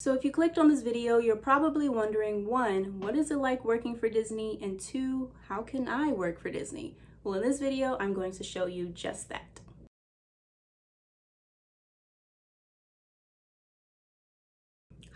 So if you clicked on this video, you're probably wondering, one, what is it like working for Disney? And two, how can I work for Disney? Well, in this video, I'm going to show you just that.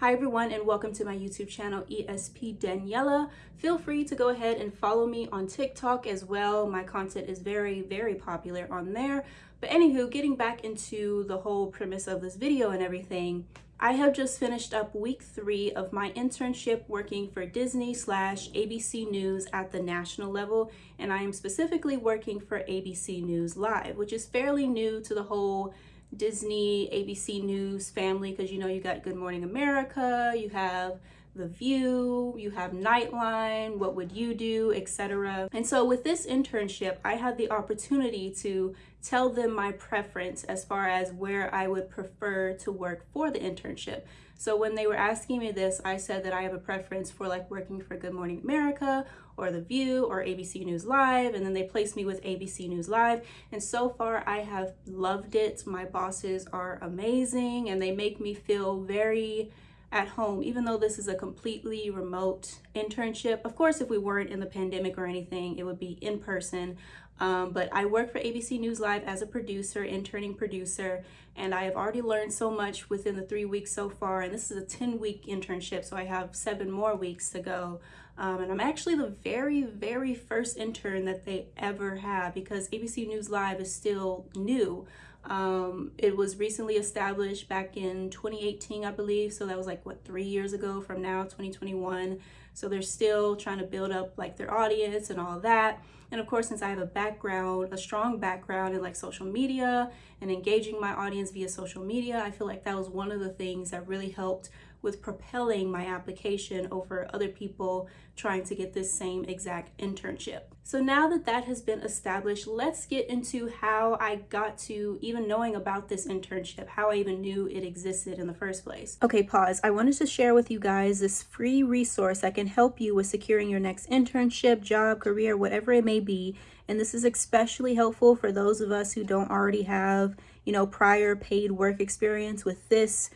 Hi everyone and welcome to my YouTube channel ESP Daniela. Feel free to go ahead and follow me on TikTok as well. My content is very, very popular on there. But anywho, getting back into the whole premise of this video and everything, I have just finished up week three of my internship working for Disney slash ABC News at the national level. And I am specifically working for ABC News Live, which is fairly new to the whole Disney ABC News family because you know you got Good Morning America, you have the View, you have Nightline, What Would You Do, etc. And so with this internship, I had the opportunity to tell them my preference as far as where I would prefer to work for the internship. So when they were asking me this, I said that I have a preference for like working for Good Morning America or The View or ABC News Live. And then they placed me with ABC News Live. And so far I have loved it. My bosses are amazing and they make me feel very at home, even though this is a completely remote internship. Of course, if we weren't in the pandemic or anything, it would be in person. Um, but I work for ABC News Live as a producer, interning producer, and I have already learned so much within the three weeks so far. And this is a 10 week internship, so I have seven more weeks to go. Um, and I'm actually the very, very first intern that they ever have because ABC News Live is still new. Um, it was recently established back in 2018, I believe. So that was like, what, three years ago from now, 2021. So they're still trying to build up like their audience and all that. And of course, since I have a background, a strong background in like social media and engaging my audience via social media, I feel like that was one of the things that really helped with propelling my application over other people trying to get this same exact internship. So now that that has been established, let's get into how I got to even knowing about this internship, how I even knew it existed in the first place. Okay, pause. I wanted to share with you guys this free resource that can help you with securing your next internship, job, career, whatever it may be. And this is especially helpful for those of us who don't already have, you know, prior paid work experience with this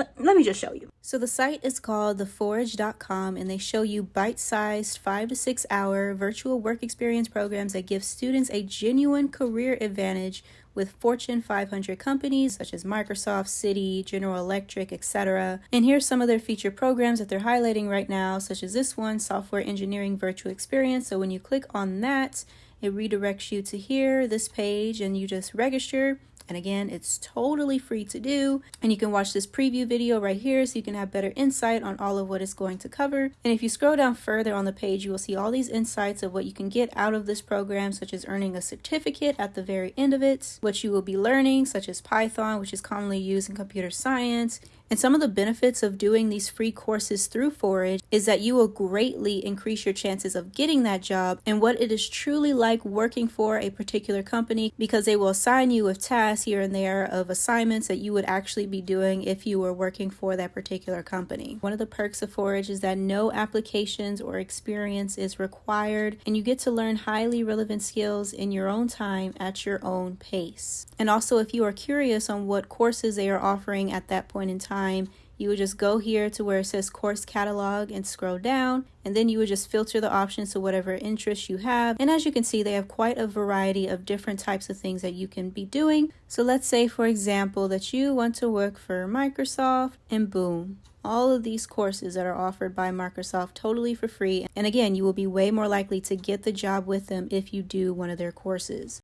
let, let me just show you. So the site is called theforage.com and they show you bite-sized five to six hour virtual work experience programs that give students a genuine career advantage with Fortune 500 companies such as Microsoft, Citi, General Electric, etc. And here's some of their featured programs that they're highlighting right now, such as this one, Software Engineering Virtual Experience. So when you click on that, it redirects you to here, this page, and you just register and again, it's totally free to do. And you can watch this preview video right here so you can have better insight on all of what it's going to cover. And if you scroll down further on the page, you will see all these insights of what you can get out of this program, such as earning a certificate at the very end of it, what you will be learning, such as Python, which is commonly used in computer science, and some of the benefits of doing these free courses through Forage is that you will greatly increase your chances of getting that job and what it is truly like working for a particular company because they will assign you with tasks here and there of assignments that you would actually be doing if you were working for that particular company. One of the perks of Forage is that no applications or experience is required and you get to learn highly relevant skills in your own time at your own pace. And also if you are curious on what courses they are offering at that point in time, you would just go here to where it says course catalog and scroll down and then you would just filter the options to whatever interest you have. And as you can see they have quite a variety of different types of things that you can be doing. So let's say for example that you want to work for Microsoft and boom all of these courses that are offered by Microsoft totally for free. And again you will be way more likely to get the job with them if you do one of their courses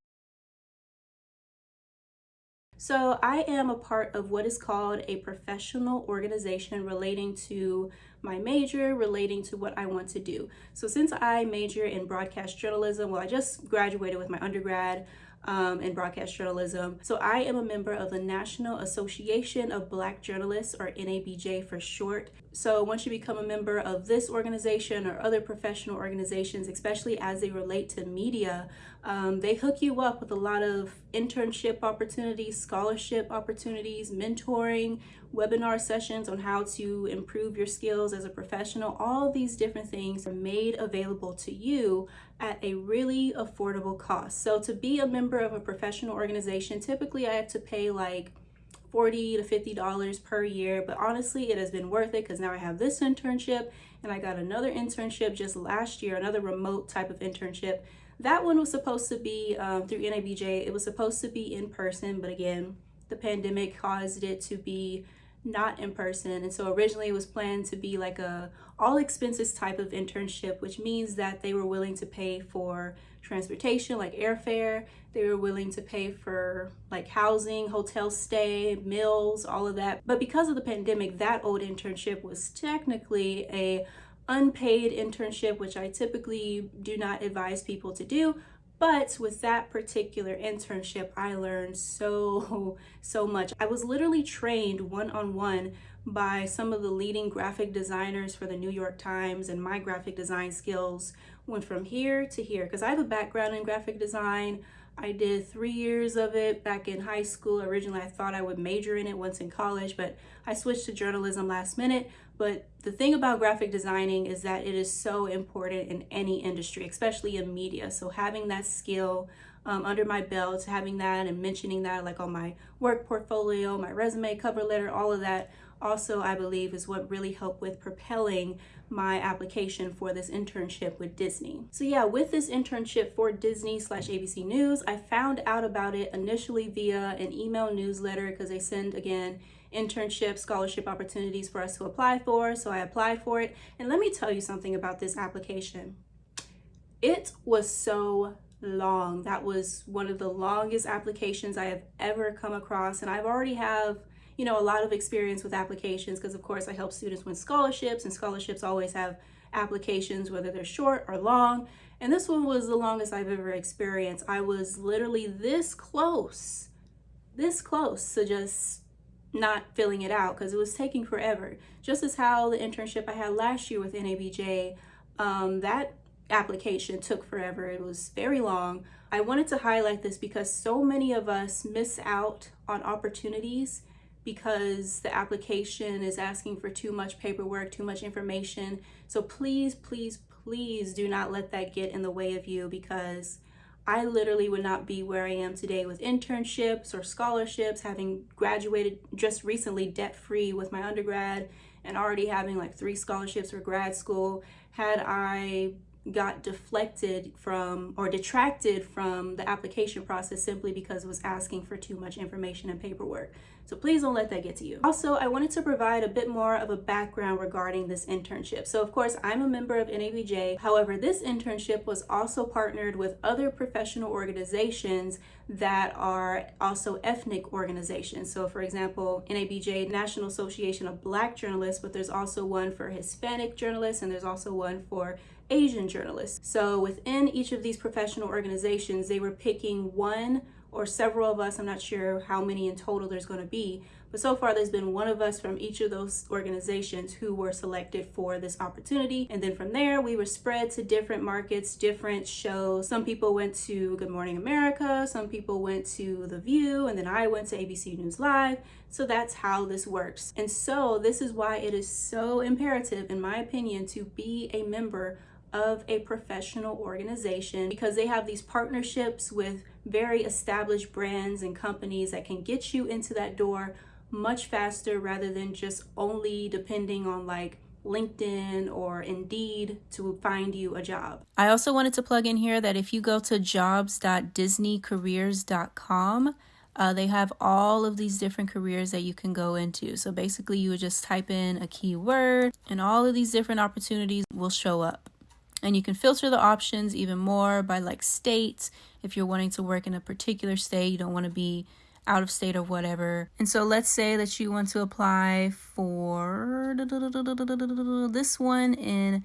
so I am a part of what is called a professional organization relating to my major, relating to what I want to do. So since I major in broadcast journalism, well, I just graduated with my undergrad um, in broadcast journalism. So I am a member of the National Association of Black Journalists, or NABJ for short. So once you become a member of this organization or other professional organizations, especially as they relate to media, um, they hook you up with a lot of internship opportunities, scholarship opportunities, mentoring, webinar sessions on how to improve your skills as a professional. All these different things are made available to you at a really affordable cost. So to be a member of a professional organization, typically I have to pay like 40 to 50 dollars per year but honestly it has been worth it because now i have this internship and i got another internship just last year another remote type of internship. That one was supposed to be um, through nabj it was supposed to be in person but again the pandemic caused it to be not in person. And so originally it was planned to be like a all expenses type of internship which means that they were willing to pay for transportation like airfare. They were willing to pay for like housing hotel stay meals all of that. But because of the pandemic that old internship was technically a unpaid internship which i typically do not advise people to do but with that particular internship, I learned so, so much. I was literally trained one-on-one by some of the leading graphic designers for the New York Times and my graphic design skills went from here to here because I have a background in graphic design. I did three years of it back in high school. Originally, I thought I would major in it once in college, but I switched to journalism last minute. But the thing about graphic designing is that it is so important in any industry, especially in media. So having that skill um, under my belt, having that and mentioning that like on my work portfolio, my resume, cover letter, all of that also I believe is what really helped with propelling my application for this internship with Disney. So yeah, with this internship for Disney slash ABC News, I found out about it initially via an email newsletter because they send again internship scholarship opportunities for us to apply for. So I applied for it. And let me tell you something about this application. It was so long. That was one of the longest applications I have ever come across. And I've already have you know, a lot of experience with applications because of course I help students win scholarships and scholarships always have applications, whether they're short or long. And this one was the longest I've ever experienced. I was literally this close, this close to just not filling it out because it was taking forever. Just as how the internship I had last year with NABJ, um, that application took forever. It was very long. I wanted to highlight this because so many of us miss out on opportunities because the application is asking for too much paperwork, too much information. So please, please, please do not let that get in the way of you because I literally would not be where I am today with internships or scholarships, having graduated just recently debt-free with my undergrad and already having like three scholarships for grad school had I got deflected from or detracted from the application process simply because it was asking for too much information and paperwork. So please don't let that get to you. Also, I wanted to provide a bit more of a background regarding this internship. So of course, I'm a member of NABJ. However, this internship was also partnered with other professional organizations that are also ethnic organizations. So for example, NABJ, National Association of Black Journalists, but there's also one for Hispanic journalists and there's also one for Asian journalists. So within each of these professional organizations, they were picking one or several of us, I'm not sure how many in total there's going to be, but so far there's been one of us from each of those organizations who were selected for this opportunity. And then from there, we were spread to different markets, different shows. Some people went to Good Morning America, some people went to The View, and then I went to ABC News Live. So that's how this works. And so this is why it is so imperative, in my opinion, to be a member of a professional organization because they have these partnerships with very established brands and companies that can get you into that door much faster rather than just only depending on like LinkedIn or Indeed to find you a job. I also wanted to plug in here that if you go to jobs.disneycareers.com, uh, they have all of these different careers that you can go into. So basically, you would just type in a keyword, and all of these different opportunities will show up. And you can filter the options even more by like states. If you're wanting to work in a particular state, you don't want to be out of state or whatever. And so let's say that you want to apply for this one in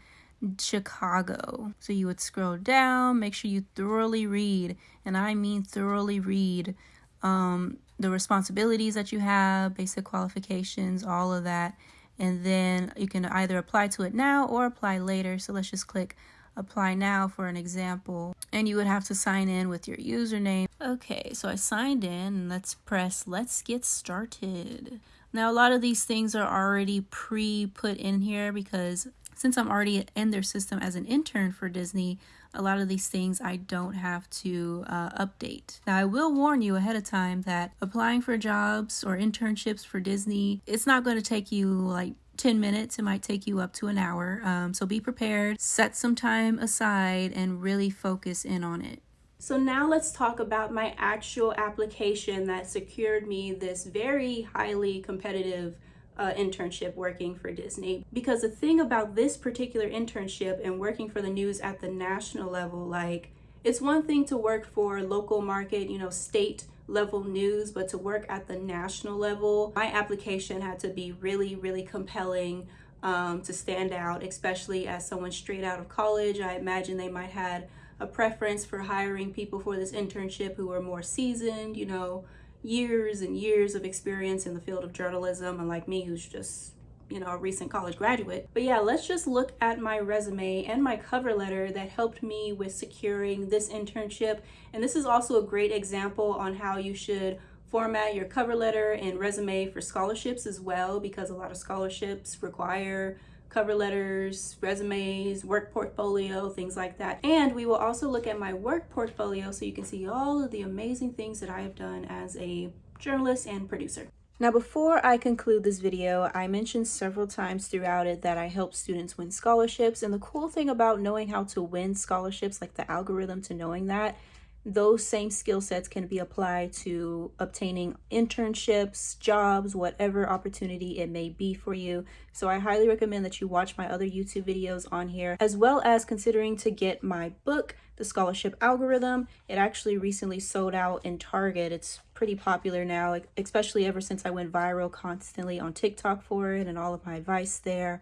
Chicago. So you would scroll down, make sure you thoroughly read, and I mean thoroughly read um, the responsibilities that you have, basic qualifications, all of that and then you can either apply to it now or apply later. So let's just click apply now for an example and you would have to sign in with your username. Okay, so I signed in let's press let's get started. Now a lot of these things are already pre-put in here because since I'm already in their system as an intern for Disney, a lot of these things I don't have to uh, update. Now, I will warn you ahead of time that applying for jobs or internships for Disney, it's not going to take you like 10 minutes. It might take you up to an hour. Um, so be prepared, set some time aside, and really focus in on it. So now let's talk about my actual application that secured me this very highly competitive uh, internship working for Disney. Because the thing about this particular internship and working for the news at the national level, like it's one thing to work for local market, you know, state level news, but to work at the national level, my application had to be really, really compelling um, to stand out, especially as someone straight out of college. I imagine they might had a preference for hiring people for this internship who are more seasoned, you know, years and years of experience in the field of journalism, and like me, who's just you know, a recent college graduate. But yeah, let's just look at my resume and my cover letter that helped me with securing this internship. And this is also a great example on how you should format your cover letter and resume for scholarships as well, because a lot of scholarships require cover letters, resumes, work portfolio, things like that. And we will also look at my work portfolio so you can see all of the amazing things that I have done as a journalist and producer. Now, before I conclude this video, I mentioned several times throughout it that I help students win scholarships. And the cool thing about knowing how to win scholarships, like the algorithm to knowing that, those same skill sets can be applied to obtaining internships, jobs, whatever opportunity it may be for you. So I highly recommend that you watch my other YouTube videos on here, as well as considering to get my book, The Scholarship Algorithm. It actually recently sold out in Target. It's pretty popular now, especially ever since I went viral constantly on TikTok for it and all of my advice there.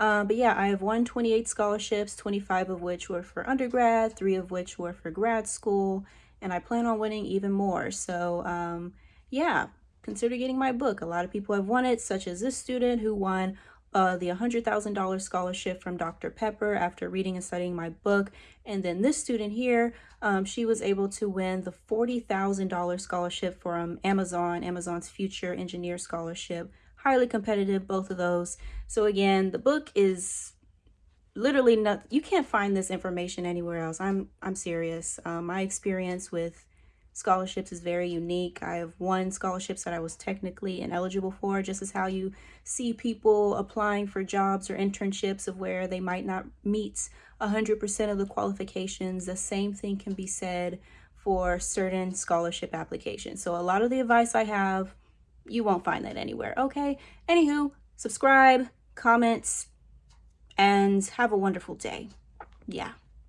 Um, but yeah, I have won 28 scholarships, 25 of which were for undergrad, three of which were for grad school, and I plan on winning even more. So um, yeah, consider getting my book. A lot of people have won it, such as this student who won uh, the $100,000 scholarship from Dr. Pepper after reading and studying my book. And then this student here, um, she was able to win the $40,000 scholarship from Amazon, Amazon's Future Engineer Scholarship highly competitive, both of those. So again, the book is literally not, you can't find this information anywhere else. I'm, I'm serious. Um, my experience with scholarships is very unique. I have won scholarships that I was technically ineligible for, just as how you see people applying for jobs or internships of where they might not meet 100% of the qualifications. The same thing can be said for certain scholarship applications. So a lot of the advice I have you won't find that anywhere, okay? Anywho, subscribe, comments, and have a wonderful day. Yeah.